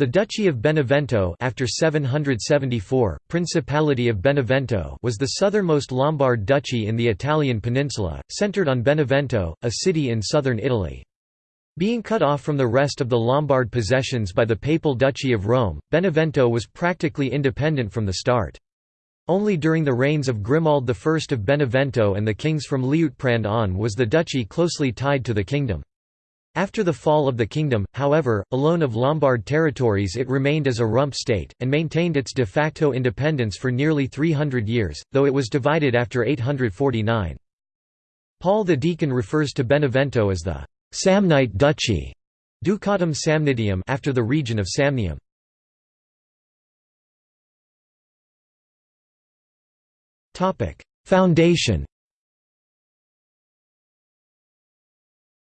The Duchy of Benevento after 774, Principality of Benevento was the southernmost Lombard duchy in the Italian peninsula, centered on Benevento, a city in southern Italy. Being cut off from the rest of the Lombard possessions by the Papal Duchy of Rome, Benevento was practically independent from the start. Only during the reigns of Grimoald I of Benevento and the kings from Liutprand on was the duchy closely tied to the kingdom. After the fall of the kingdom, however, alone of Lombard territories it remained as a rump state, and maintained its de facto independence for nearly 300 years, though it was divided after 849. Paul the Deacon refers to Benevento as the Samnite Duchy, Ducatum Samnitium after the region of Samnium. Foundation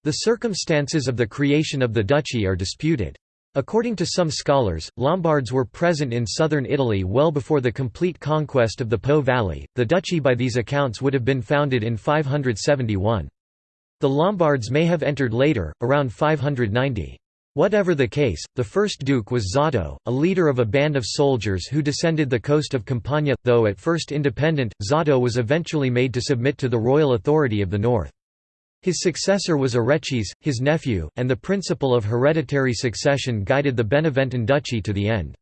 The circumstances of the creation of the duchy are disputed. According to some scholars, Lombards were present in southern Italy well before the complete conquest of the Po Valley. The duchy by these accounts would have been founded in 571. The Lombards may have entered later, around 590. Whatever the case, the first duke was Zotto, a leader of a band of soldiers who descended the coast of Campania. Though at first independent, Zotto was eventually made to submit to the royal authority of the north. His successor was Areches, his nephew, and the principle of hereditary succession guided the Beneventan duchy to the end.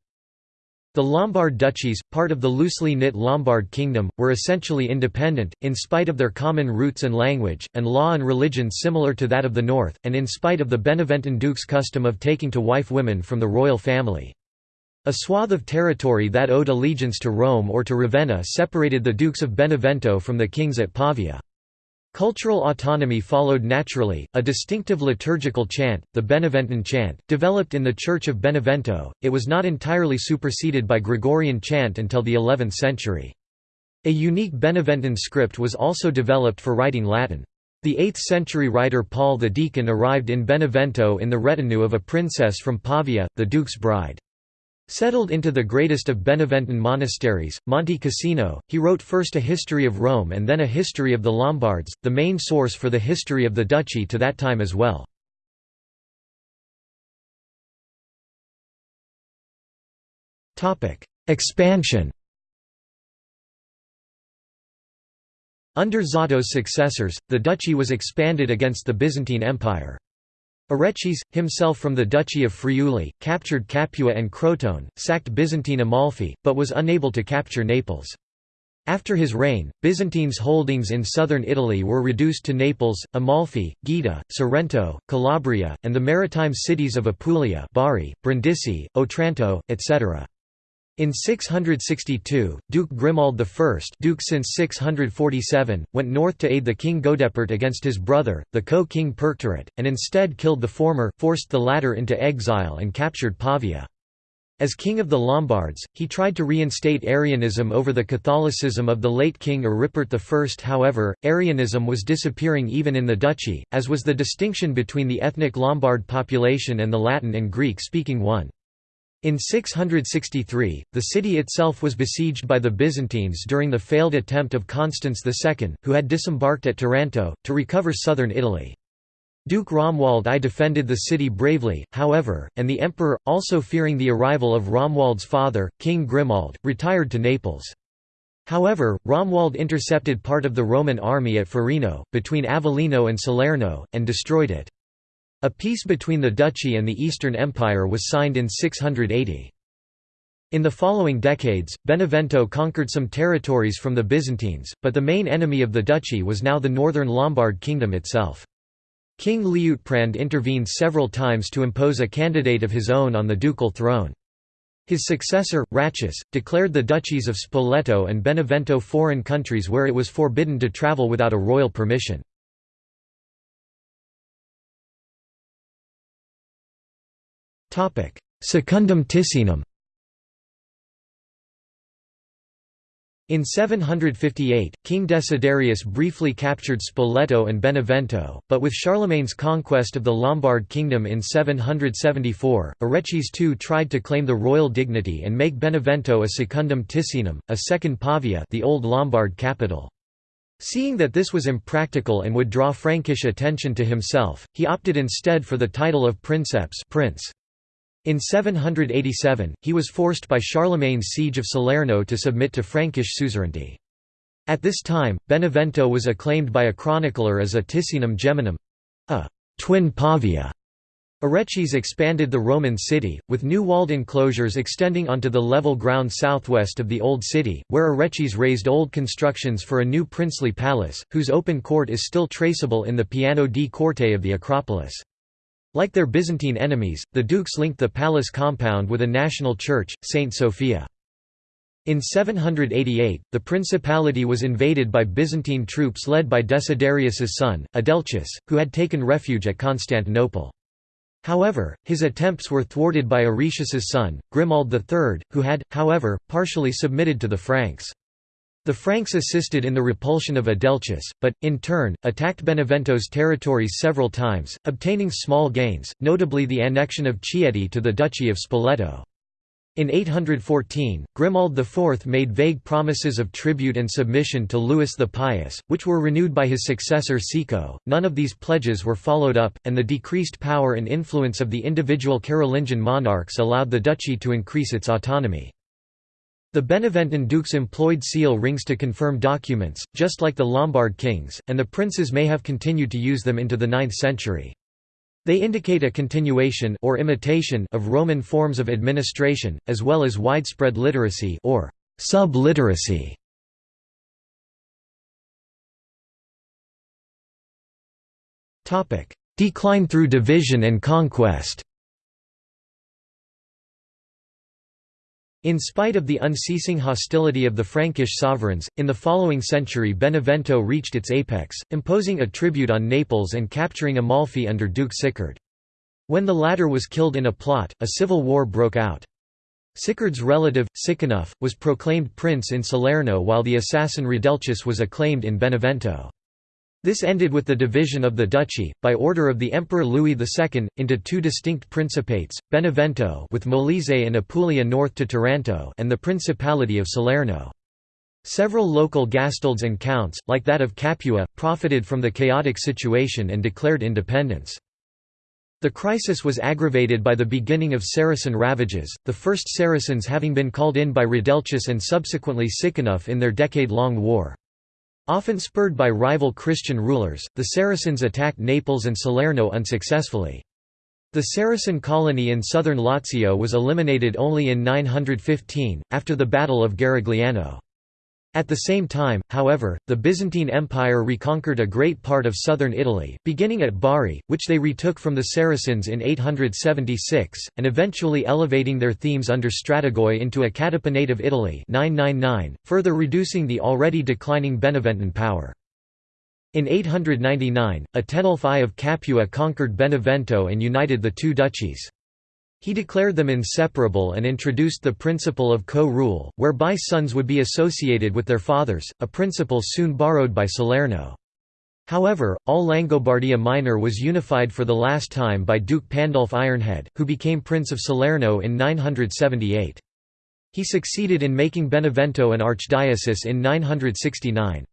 The Lombard duchies, part of the loosely knit Lombard kingdom, were essentially independent, in spite of their common roots and language, and law and religion similar to that of the north, and in spite of the Beneventan duke's custom of taking to wife women from the royal family. A swath of territory that owed allegiance to Rome or to Ravenna separated the dukes of Benevento from the kings at Pavia. Cultural autonomy followed naturally, a distinctive liturgical chant, the Beneventan chant, developed in the Church of Benevento, it was not entirely superseded by Gregorian chant until the 11th century. A unique Beneventan script was also developed for writing Latin. The 8th-century writer Paul the Deacon arrived in Benevento in the retinue of a princess from Pavia, the duke's bride. Settled into the greatest of Beneventan monasteries, Monte Cassino, he wrote first a history of Rome and then a history of the Lombards, the main source for the history of the duchy to that time as well. Expansion Under Zotto's successors, the duchy was expanded against the Byzantine Empire. Areches, himself from the Duchy of Friuli, captured Capua and Crotone, sacked Byzantine Amalfi, but was unable to capture Naples. After his reign, Byzantine's holdings in southern Italy were reduced to Naples, Amalfi, Gaeta, Sorrento, Calabria, and the maritime cities of Apulia Bari, Brindisi, Otranto, etc. In 662, Duke Grimoald I Duke since 647, went north to aid the king Godepert against his brother, the co-king Perctarit, and instead killed the former, forced the latter into exile and captured Pavia. As king of the Lombards, he tried to reinstate Arianism over the Catholicism of the late king Aripert I. However, Arianism was disappearing even in the duchy, as was the distinction between the ethnic Lombard population and the Latin and Greek-speaking one. In 663, the city itself was besieged by the Byzantines during the failed attempt of Constans II, who had disembarked at Taranto, to recover southern Italy. Duke Romuald I defended the city bravely, however, and the emperor, also fearing the arrival of Romuald's father, King Grimoald, retired to Naples. However, Romuald intercepted part of the Roman army at Forino, between Avellino and Salerno, and destroyed it. A peace between the duchy and the Eastern Empire was signed in 680. In the following decades, Benevento conquered some territories from the Byzantines, but the main enemy of the duchy was now the northern Lombard kingdom itself. King Liutprand intervened several times to impose a candidate of his own on the ducal throne. His successor, Ratchis, declared the duchies of Spoleto and Benevento foreign countries where it was forbidden to travel without a royal permission. Secundum Ticinum In 758, King Desiderius briefly captured Spoleto and Benevento, but with Charlemagne's conquest of the Lombard kingdom in 774, Areches II tried to claim the royal dignity and make Benevento a secundum Ticinum, a second Pavia the old Lombard capital. Seeing that this was impractical and would draw Frankish attention to himself, he opted instead for the title of princeps prince. In 787, he was forced by Charlemagne's siege of Salerno to submit to Frankish suzerainty. At this time, Benevento was acclaimed by a chronicler as a Ticinum geminum—a twin Pavia. Areches expanded the Roman city, with new walled enclosures extending onto the level ground southwest of the Old City, where Areches raised old constructions for a new princely palace, whose open court is still traceable in the Piano di Corte of the Acropolis. Like their Byzantine enemies, the dukes linked the palace compound with a national church, St. Sophia. In 788, the principality was invaded by Byzantine troops led by Desiderius's son, Adelchis, who had taken refuge at Constantinople. However, his attempts were thwarted by Arichius's son, Grimoald III, who had, however, partially submitted to the Franks. The Franks assisted in the repulsion of Adelchis, but, in turn, attacked Benevento's territories several times, obtaining small gains, notably the annexion of Chieti to the Duchy of Spoleto. In 814, Grimoald IV made vague promises of tribute and submission to Louis the Pious, which were renewed by his successor Sico. None of these pledges were followed up, and the decreased power and influence of the individual Carolingian monarchs allowed the duchy to increase its autonomy. The Beneventan dukes employed seal rings to confirm documents, just like the Lombard kings, and the princes may have continued to use them into the 9th century. They indicate a continuation or imitation of Roman forms of administration, as well as widespread literacy or sub-literacy. Decline through division and conquest In spite of the unceasing hostility of the Frankish sovereigns, in the following century Benevento reached its apex, imposing a tribute on Naples and capturing Amalfi under Duke Sicard. When the latter was killed in a plot, a civil war broke out. Sicard's relative, Siconulf, was proclaimed prince in Salerno while the assassin Radelchis was acclaimed in Benevento. This ended with the division of the duchy, by order of the Emperor Louis II, into two distinct principates, Benevento with Molise and Apulia north to Taranto and the Principality of Salerno. Several local gastalds and counts, like that of Capua, profited from the chaotic situation and declared independence. The crisis was aggravated by the beginning of Saracen ravages, the first Saracens having been called in by Radelchis and subsequently Siconulf in their decade-long war. Often spurred by rival Christian rulers, the Saracens attacked Naples and Salerno unsuccessfully. The Saracen colony in southern Lazio was eliminated only in 915, after the Battle of Garigliano. At the same time, however, the Byzantine Empire reconquered a great part of southern Italy, beginning at Bari, which they retook from the Saracens in 876, and eventually elevating their themes under Strategoi into a catapanate of Italy 999, further reducing the already declining Beneventan power. In 899, Atenulf I of Capua conquered Benevento and united the two duchies. He declared them inseparable and introduced the principle of co-rule, whereby sons would be associated with their fathers, a principle soon borrowed by Salerno. However, all Langobardia Minor was unified for the last time by Duke Pandulf Ironhead, who became Prince of Salerno in 978. He succeeded in making Benevento an archdiocese in 969.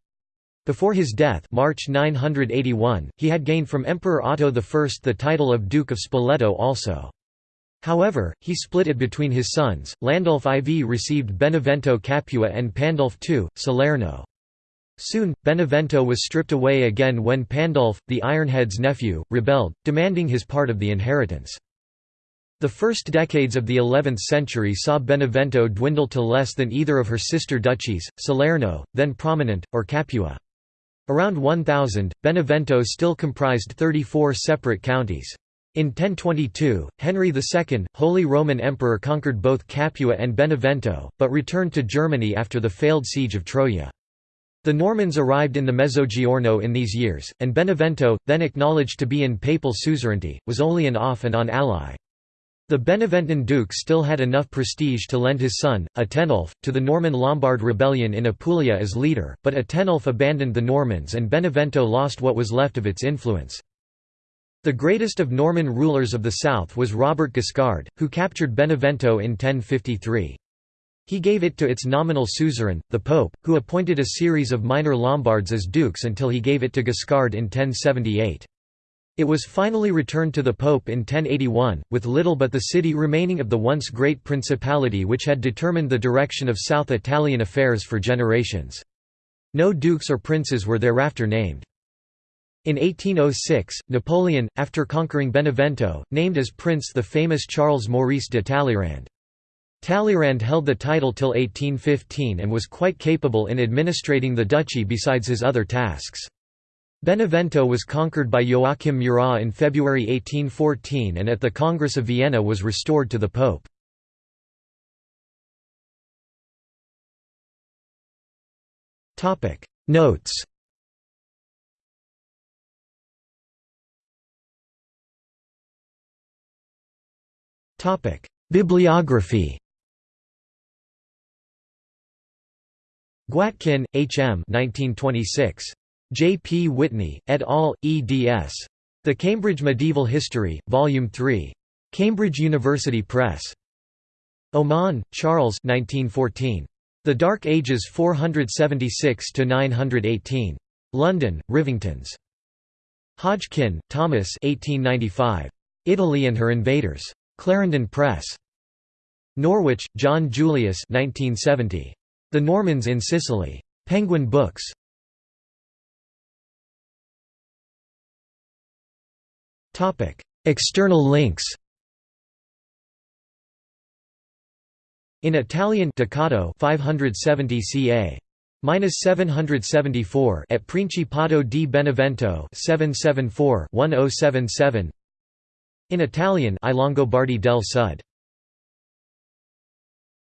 Before his death March 981, he had gained from Emperor Otto I the title of Duke of Spoleto also. However, he split it between his sons. Landulf IV received Benevento Capua and Pandulf II, Salerno. Soon, Benevento was stripped away again when Pandulf, the Ironhead's nephew, rebelled, demanding his part of the inheritance. The first decades of the 11th century saw Benevento dwindle to less than either of her sister duchies, Salerno, then prominent, or Capua. Around 1000, Benevento still comprised 34 separate counties. In 1022, Henry II, Holy Roman Emperor conquered both Capua and Benevento, but returned to Germany after the failed siege of Troia. The Normans arrived in the Mezzogiorno in these years, and Benevento, then acknowledged to be in papal suzerainty, was only an off-and-on ally. The Beneventan duke still had enough prestige to lend his son, Atenulf, to the Norman-Lombard rebellion in Apulia as leader, but Atenulf abandoned the Normans and Benevento lost what was left of its influence. The greatest of Norman rulers of the south was Robert Guiscard, who captured Benevento in 1053. He gave it to its nominal suzerain, the Pope, who appointed a series of minor Lombards as dukes until he gave it to Guiscard in 1078. It was finally returned to the Pope in 1081, with little but the city remaining of the once great principality which had determined the direction of South Italian affairs for generations. No dukes or princes were thereafter named. In 1806, Napoleon, after conquering Benevento, named as prince the famous Charles Maurice de Talleyrand. Talleyrand held the title till 1815 and was quite capable in administrating the duchy besides his other tasks. Benevento was conquered by Joachim Murat in February 1814 and at the Congress of Vienna was restored to the Pope. Notes Bibliography Gwatkin, H. M. 1926. J. P. Whitney, et al., eds. The Cambridge Medieval History, Volume 3. Cambridge University Press. Oman, Charles 1914. The Dark Ages 476–918. London, Rivingtons. Hodgkin, Thomas 1895. Italy and Her Invaders. Clarendon Press. Norwich, John Julius 1970. The Normans in Sicily. Penguin Books. External links In Italian Ducato 570 ca. Minus 774 at Principato di Benevento 774 1077 In Italian I Longobardi del Sud